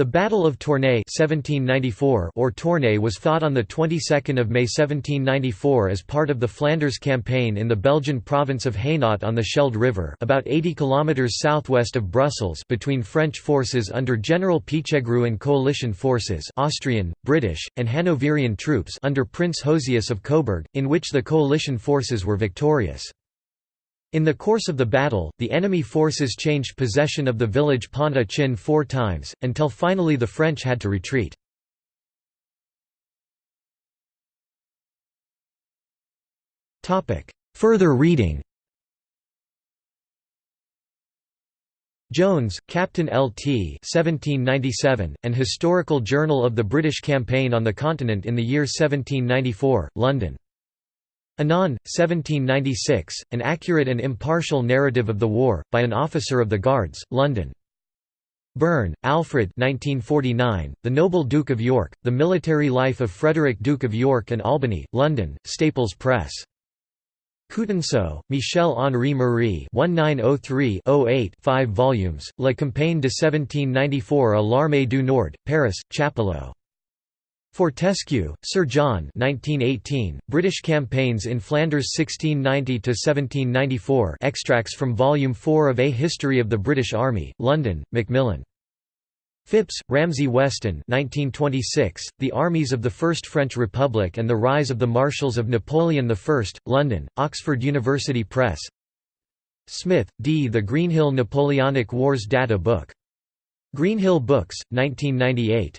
The Battle of Tournai 1794 or Tournai was fought on the 22nd of May 1794 as part of the Flanders campaign in the Belgian province of Hainaut on the Scheldt River, about 80 kilometers southwest of Brussels, between French forces under General Pichegru and coalition forces, Austrian, British, and Hanoverian troops under Prince Josias of Coburg, in which the coalition forces were victorious. In the course of the battle, the enemy forces changed possession of the village Pont-à-Chin four times, until finally the French had to retreat. Further reading Jones, Captain L. T. 1797, An Historical Journal of the British Campaign on the Continent in the year 1794, London. Anon, 1796, An Accurate and Impartial Narrative of the War, by an Officer of the Guards, London. Burne, Alfred 1949, The Noble Duke of York, The Military Life of Frederick Duke of York and Albany, London, Staples Press. Coutanceau, Michel-Henri Marie 1903-08 5 volumes, La Campagne de 1794 à l'Armée du Nord, Paris, Chapelot. Fortescue, Sir John 1918, British Campaigns in Flanders 1690–1794 extracts from Volume 4 of A History of the British Army, London, Macmillan. Phipps, Ramsay Weston 1926, The Armies of the First French Republic and the Rise of the Marshals of Napoleon I, London, Oxford University Press Smith, D. The Greenhill Napoleonic Wars Data Book. Greenhill Books, 1998.